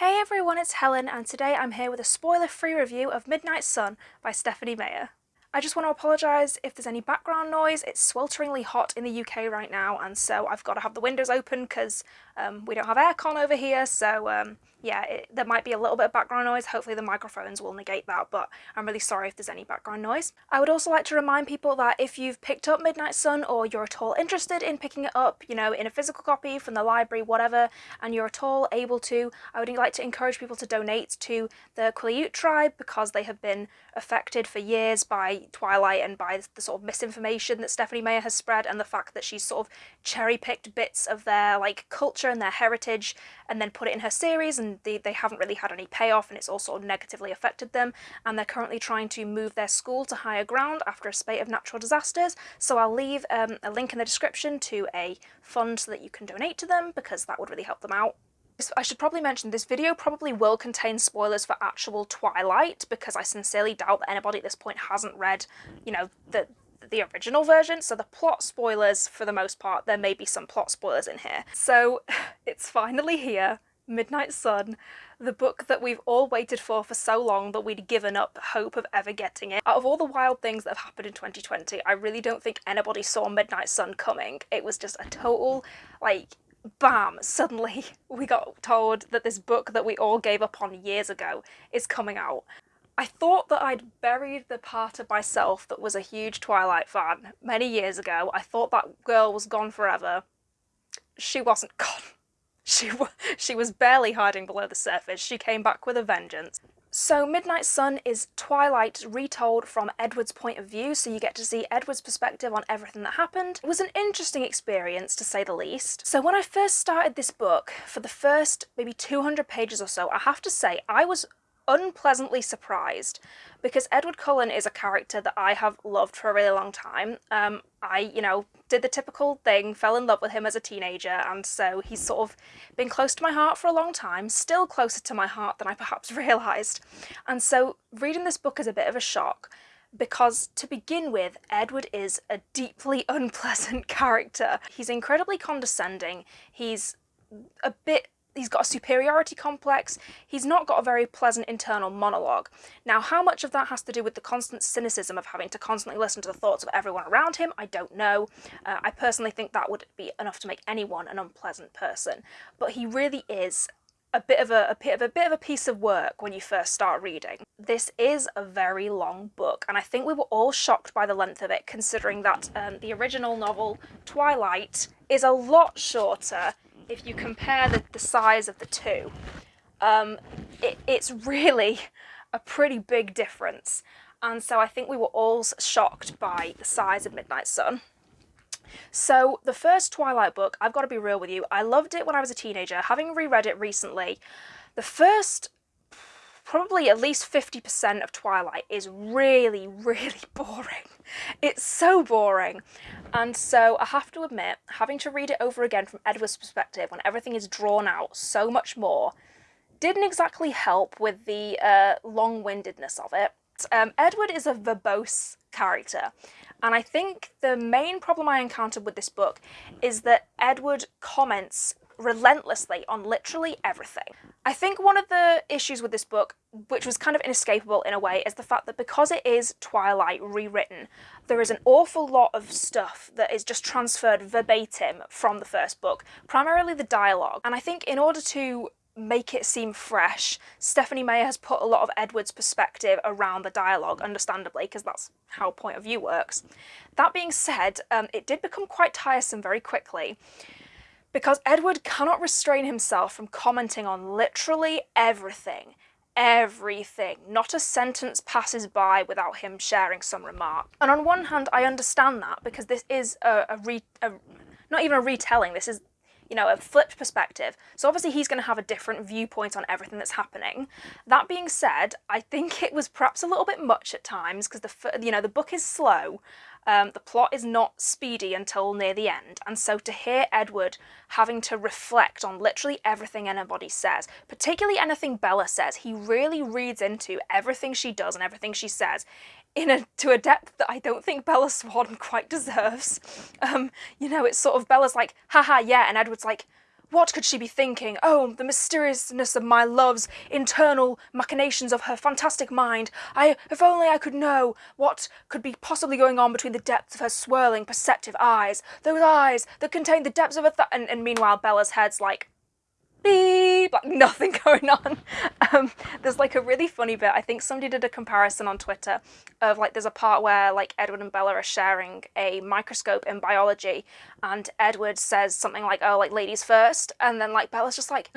Hey everyone, it's Helen and today I'm here with a spoiler-free review of Midnight Sun by Stephenie Meyer. I just want to apologise if there's any background noise, it's swelteringly hot in the UK right now and so I've got to have the windows open because um, we don't have aircon over here so um, yeah, it, there might be a little bit of background noise. Hopefully the microphones will negate that, but I'm really sorry if there's any background noise. I would also like to remind people that if you've picked up Midnight Sun or you're at all interested in picking it up, you know, in a physical copy from the library, whatever, and you're at all able to, I would like to encourage people to donate to the Quileute tribe because they have been affected for years by Twilight and by the sort of misinformation that Stephenie Meyer has spread and the fact that she's sort of cherry-picked bits of their like culture and their heritage and then put it in her series and they, they haven't really had any payoff and it's also negatively affected them and they're currently trying to move their school to higher ground after a spate of natural disasters so I'll leave um, a link in the description to a fund so that you can donate to them because that would really help them out. I should probably mention this video probably will contain spoilers for actual Twilight because I sincerely doubt that anybody at this point hasn't read, you know, the the original version, so the plot spoilers for the most part, there may be some plot spoilers in here. So it's finally here, Midnight Sun, the book that we've all waited for for so long that we'd given up hope of ever getting it. Out of all the wild things that have happened in 2020, I really don't think anybody saw Midnight Sun coming. It was just a total, like, bam, suddenly we got told that this book that we all gave up on years ago is coming out. I thought that I'd buried the part of myself that was a huge Twilight fan many years ago. I thought that girl was gone forever. She wasn't gone. She, she was barely hiding below the surface. She came back with a vengeance. So Midnight Sun is Twilight retold from Edward's point of view, so you get to see Edward's perspective on everything that happened. It was an interesting experience, to say the least. So when I first started this book, for the first maybe 200 pages or so, I have to say I was unpleasantly surprised because Edward Cullen is a character that I have loved for a really long time. Um, I, you know, did the typical thing, fell in love with him as a teenager, and so he's sort of been close to my heart for a long time, still closer to my heart than I perhaps realised. And so reading this book is a bit of a shock because to begin with, Edward is a deeply unpleasant character. He's incredibly condescending, he's a bit he's got a superiority complex, he's not got a very pleasant internal monologue. Now how much of that has to do with the constant cynicism of having to constantly listen to the thoughts of everyone around him, I don't know. Uh, I personally think that would be enough to make anyone an unpleasant person, but he really is a bit of a, a, bit of a bit of a piece of work when you first start reading. This is a very long book and I think we were all shocked by the length of it considering that um, the original novel Twilight is a lot shorter if you compare the, the size of the two, um, it, it's really a pretty big difference. And so I think we were all shocked by the size of Midnight Sun. So the first Twilight book, I've got to be real with you, I loved it when I was a teenager. Having reread it recently, the first probably at least 50% of Twilight is really, really boring. It's so boring. And so I have to admit, having to read it over again from Edward's perspective when everything is drawn out so much more didn't exactly help with the uh, long-windedness of it. Um, Edward is a verbose character and I think the main problem I encountered with this book is that Edward comments relentlessly on literally everything. I think one of the issues with this book, which was kind of inescapable in a way, is the fact that because it is Twilight rewritten, there is an awful lot of stuff that is just transferred verbatim from the first book, primarily the dialogue. And I think in order to make it seem fresh, Stephenie Meyer has put a lot of Edward's perspective around the dialogue, understandably, because that's how point of view works. That being said, um, it did become quite tiresome very quickly because Edward cannot restrain himself from commenting on literally everything. Everything. Not a sentence passes by without him sharing some remark. And on one hand, I understand that because this is a, a, re, a not even a retelling, this is you know, a flipped perspective. So obviously he's going to have a different viewpoint on everything that's happening. That being said, I think it was perhaps a little bit much at times because the, you know, the book is slow um, the plot is not speedy until near the end, and so to hear Edward having to reflect on literally everything anybody says, particularly anything Bella says, he really reads into everything she does and everything she says in a to a depth that I don't think Bella Swan quite deserves. Um, you know, it's sort of Bella's like, haha, yeah, and Edward's like, what could she be thinking? Oh, the mysteriousness of my love's internal machinations of her fantastic mind. I, if only I could know what could be possibly going on between the depths of her swirling, perceptive eyes. Those eyes that contain the depths of a th- and, and meanwhile Bella's head's like, beep, like nothing going on. Um, there's like a really funny bit. I think somebody did a comparison on Twitter of like there's a part where like Edward and Bella are sharing a microscope in biology, and Edward says something like, "Oh, like ladies first," and then like Bella's just like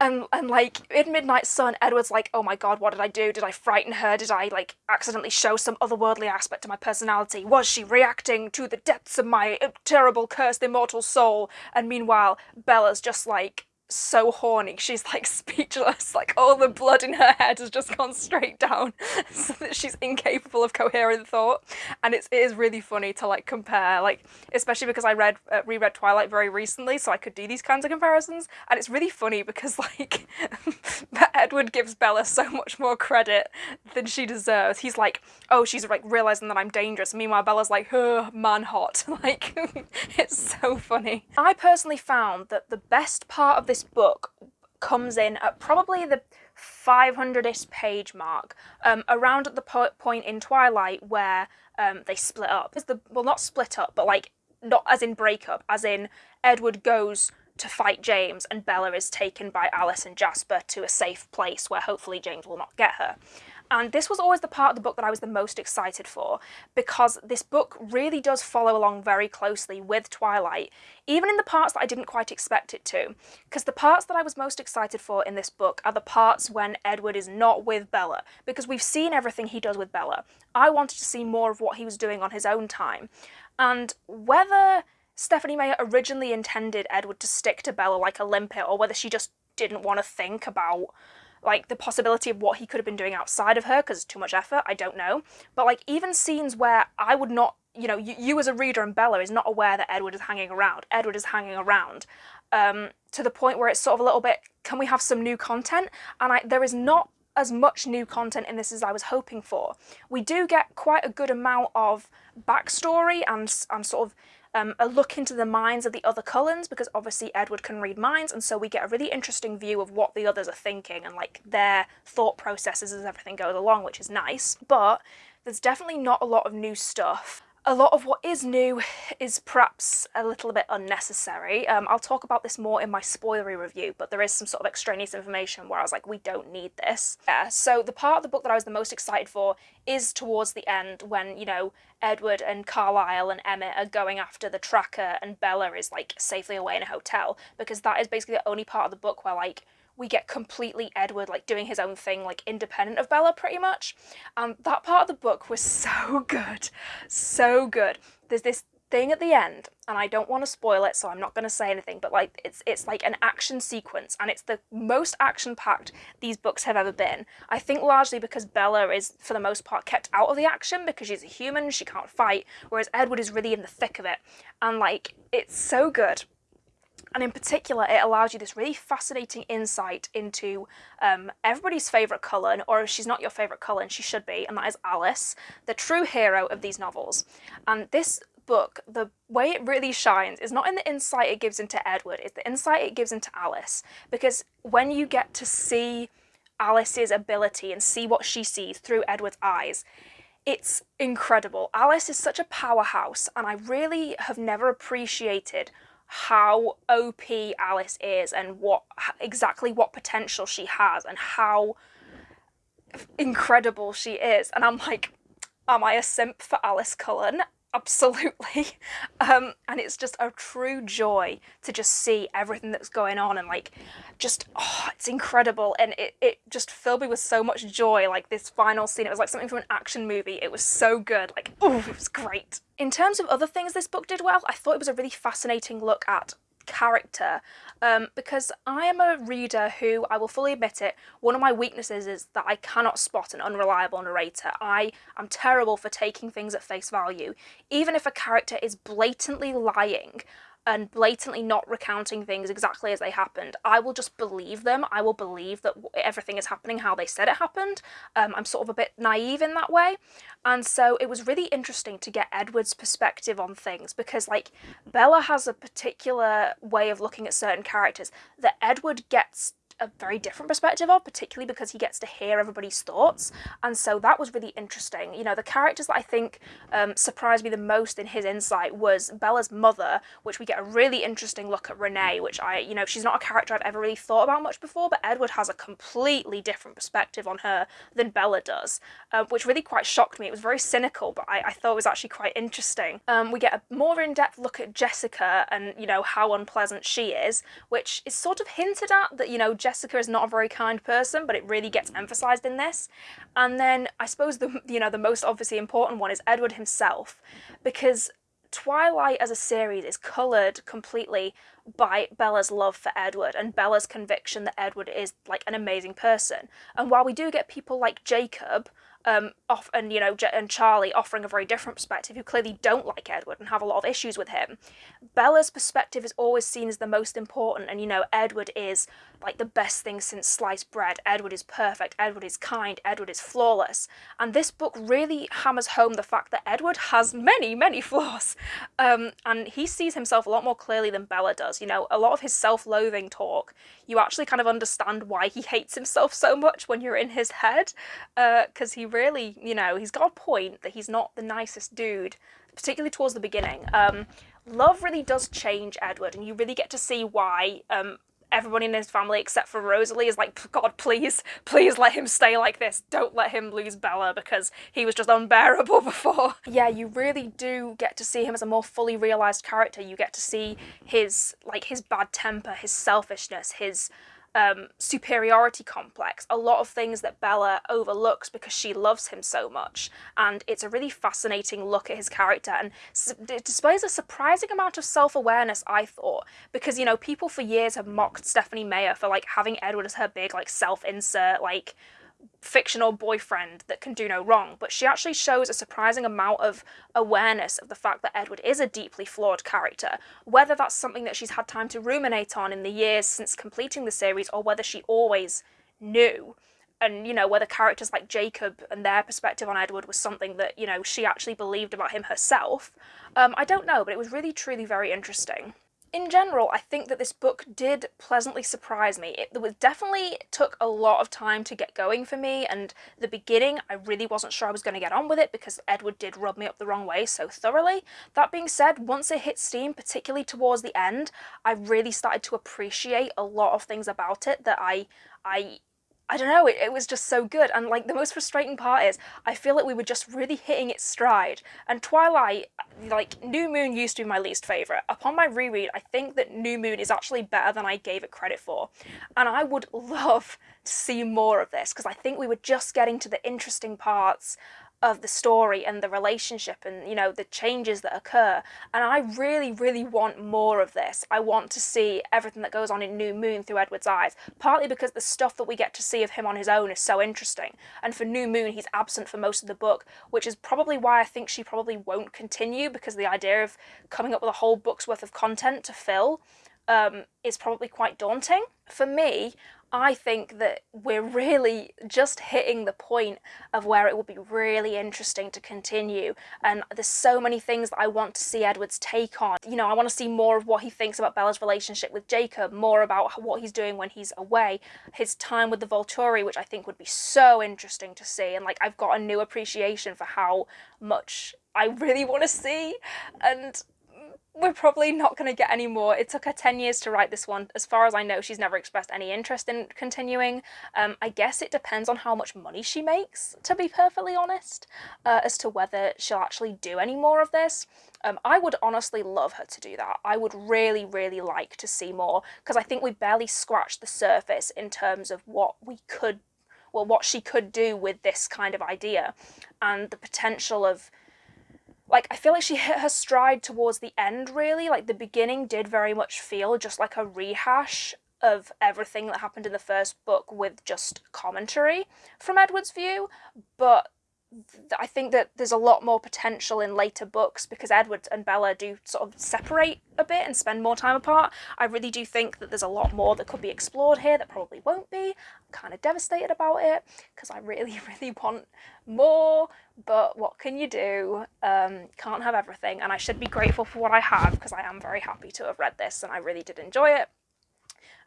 and and like in Midnight Sun, Edward's like, oh my god, what did I do? Did I frighten her? Did I like accidentally show some otherworldly aspect to my personality? Was she reacting to the depths of my uh, terrible, cursed, immortal soul? And meanwhile, Bella's just like so horny. She's like speechless, like all the blood in her head has just gone straight down so that she's incapable of coherent thought. And it's, it is really funny to like compare, like, especially because I read, uh, reread Twilight very recently, so I could do these kinds of comparisons. And it's really funny because like Edward gives Bella so much more credit than she deserves. He's like, oh, she's like realizing that I'm dangerous. Meanwhile, Bella's like, oh, man hot. Like, it's so funny. I personally found that the best part of this this book comes in at probably the 500th page mark, um, around at the po point in Twilight where um, they split up. The, well, not split up, but like, not as in breakup, as in Edward goes to fight James and Bella is taken by Alice and Jasper to a safe place where hopefully James will not get her. And this was always the part of the book that I was the most excited for because this book really does follow along very closely with Twilight, even in the parts that I didn't quite expect it to. Because the parts that I was most excited for in this book are the parts when Edward is not with Bella, because we've seen everything he does with Bella. I wanted to see more of what he was doing on his own time. And whether Stephenie Meyer originally intended Edward to stick to Bella like a limpet, or whether she just didn't want to think about like the possibility of what he could have been doing outside of her because it's too much effort, I don't know. But like even scenes where I would not, you know, you, you as a reader and Bella is not aware that Edward is hanging around. Edward is hanging around um, to the point where it's sort of a little bit, can we have some new content? And I, there is not as much new content in this as I was hoping for. We do get quite a good amount of backstory and, and sort of um, a look into the minds of the other Cullens because obviously Edward can read minds and so we get a really interesting view of what the others are thinking and like their thought processes as everything goes along which is nice. But there's definitely not a lot of new stuff a lot of what is new is perhaps a little bit unnecessary. Um, I'll talk about this more in my spoilery review, but there is some sort of extraneous information where I was like, we don't need this. Yeah, so the part of the book that I was the most excited for is towards the end when, you know, Edward and Carlisle and Emmett are going after the tracker and Bella is like safely away in a hotel, because that is basically the only part of the book where like we get completely Edward like doing his own thing, like independent of Bella pretty much. And um, that part of the book was so good, so good. There's this thing at the end, and I don't want to spoil it, so I'm not going to say anything, but like it's it's like an action sequence, and it's the most action-packed these books have ever been. I think largely because Bella is, for the most part, kept out of the action because she's a human, she can't fight, whereas Edward is really in the thick of it. And like, it's so good and in particular it allows you this really fascinating insight into um, everybody's favourite Cullen, or if she's not your favourite Cullen, she should be, and that is Alice, the true hero of these novels. And this book, the way it really shines is not in the insight it gives into Edward, it's the insight it gives into Alice. Because when you get to see Alice's ability and see what she sees through Edward's eyes, it's incredible. Alice is such a powerhouse, and I really have never appreciated how OP Alice is and what exactly what potential she has and how incredible she is. And I'm like, am I a simp for Alice Cullen? Absolutely. Um, and it's just a true joy to just see everything that's going on and like just oh it's incredible. And it, it just filled me with so much joy like this final scene it was like something from an action movie. It was so good. Like oh it was great. In terms of other things this book did well i thought it was a really fascinating look at character um, because I am a reader who, I will fully admit it, one of my weaknesses is that I cannot spot an unreliable narrator. I am terrible for taking things at face value. Even if a character is blatantly lying, and blatantly not recounting things exactly as they happened, I will just believe them. I will believe that everything is happening how they said it happened. Um, I'm sort of a bit naive in that way. And so it was really interesting to get Edward's perspective on things because, like, Bella has a particular way of looking at certain characters that Edward gets a very different perspective of, particularly because he gets to hear everybody's thoughts. And so that was really interesting. You know, the characters that I think um, surprised me the most in his insight was Bella's mother, which we get a really interesting look at Renee, which I, you know, she's not a character I've ever really thought about much before, but Edward has a completely different perspective on her than Bella does, uh, which really quite shocked me. It was very cynical, but I, I thought it was actually quite interesting. Um, we get a more in-depth look at Jessica and, you know, how unpleasant she is, which is sort of hinted at that, you know, Jessica is not a very kind person, but it really gets emphasized in this. And then I suppose the you know the most obviously important one is Edward himself, because Twilight as a series is coloured completely by Bella's love for Edward and Bella's conviction that Edward is like an amazing person. And while we do get people like Jacob um, off and you know and Charlie offering a very different perspective who clearly don't like Edward and have a lot of issues with him. Bella's perspective is always seen as the most important and you know Edward is like the best thing since sliced bread. Edward is perfect, Edward is kind, Edward is flawless. And this book really hammers home the fact that Edward has many, many flaws. Um, and he sees himself a lot more clearly than Bella does. You know, a lot of his self-loathing talk, you actually kind of understand why he hates himself so much when you're in his head. Because uh, he really, you know, he's got a point that he's not the nicest dude, particularly towards the beginning. Um, love really does change Edward, and you really get to see why um, everybody in his family except for Rosalie is like, God, please, please let him stay like this. Don't let him lose Bella because he was just unbearable before. yeah, you really do get to see him as a more fully realised character. You get to see his, like, his bad temper, his selfishness, his um, superiority complex, a lot of things that Bella overlooks because she loves him so much. And it's a really fascinating look at his character and it displays a surprising amount of self-awareness, I thought, because, you know, people for years have mocked Stephenie Meyer for, like, having Edward as her big, like, self-insert, like, fictional boyfriend that can do no wrong, but she actually shows a surprising amount of awareness of the fact that Edward is a deeply flawed character, whether that's something that she's had time to ruminate on in the years since completing the series or whether she always knew. And, you know, whether characters like Jacob and their perspective on Edward was something that, you know, she actually believed about him herself. Um, I don't know, but it was really, truly very interesting in general, I think that this book did pleasantly surprise me. It, definitely took a lot of time to get going for me, and the beginning, I really wasn't sure I was going to get on with it because Edward did rub me up the wrong way so thoroughly. That being said, once it hit Steam, particularly towards the end, I really started to appreciate a lot of things about it that I I I don't know, it, it was just so good. And like the most frustrating part is I feel like we were just really hitting its stride. And Twilight, like New Moon used to be my least favourite. Upon my reread, I think that New Moon is actually better than I gave it credit for. And I would love to see more of this because I think we were just getting to the interesting parts of the story and the relationship and you know the changes that occur. And I really really want more of this. I want to see everything that goes on in New Moon through Edward's eyes partly because the stuff that we get to see of him on his own is so interesting. And for New Moon he's absent for most of the book which is probably why I think she probably won't continue because the idea of coming up with a whole book's worth of content to fill um, is probably quite daunting. For me, I think that we're really just hitting the point of where it will be really interesting to continue. And there's so many things that I want to see Edward's take on. You know, I want to see more of what he thinks about Bella's relationship with Jacob, more about what he's doing when he's away, his time with the Volturi, which I think would be so interesting to see. And like, I've got a new appreciation for how much I really want to see. And we're probably not going to get any more. It took her 10 years to write this one. As far as I know, she's never expressed any interest in continuing. Um, I guess it depends on how much money she makes, to be perfectly honest, uh, as to whether she'll actually do any more of this. Um, I would honestly love her to do that. I would really, really like to see more, because I think we barely scratched the surface in terms of what we could, well, what she could do with this kind of idea, and the potential of like I feel like she hit her stride towards the end really. Like the beginning did very much feel just like a rehash of everything that happened in the first book with just commentary from Edward's view. But I think that there's a lot more potential in later books because Edward and Bella do sort of separate a bit and spend more time apart. I really do think that there's a lot more that could be explored here that probably won't be. I'm kind of devastated about it because I really, really want more, but what can you do? Um, can't have everything, and I should be grateful for what I have because I am very happy to have read this and I really did enjoy it.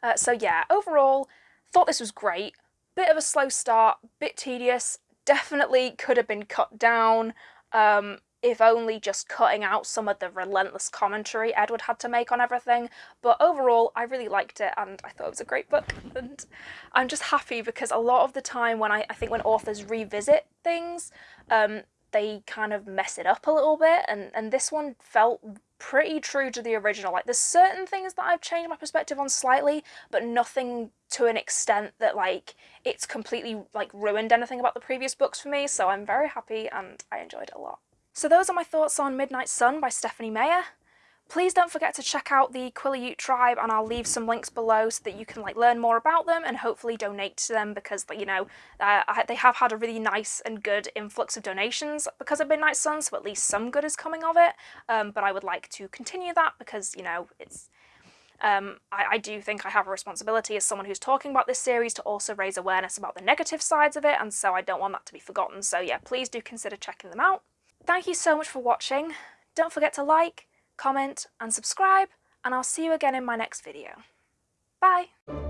Uh, so yeah, overall, thought this was great. Bit of a slow start, bit tedious, definitely could have been cut down, um, if only just cutting out some of the relentless commentary Edward had to make on everything. But overall, I really liked it and I thought it was a great book. And I'm just happy because a lot of the time when I, I think when authors revisit things, um, they kind of mess it up a little bit and, and this one felt pretty true to the original. Like there's certain things that I've changed my perspective on slightly, but nothing to an extent that like it's completely like ruined anything about the previous books for me. So I'm very happy and I enjoyed it a lot. So those are my thoughts on Midnight Sun by Stephenie Meyer. Please don't forget to check out the Quileute tribe and I'll leave some links below so that you can like learn more about them and hopefully donate to them because you know uh, they have had a really nice and good influx of donations because of Midnight Sun so at least some good is coming of it um, but I would like to continue that because you know it's um, I, I, do think I have a responsibility as someone who's talking about this series to also raise awareness about the negative sides of it and so I don't want that to be forgotten so yeah please do consider checking them out. Thank you so much for watching. Don't forget to like, comment and subscribe and I'll see you again in my next video. Bye!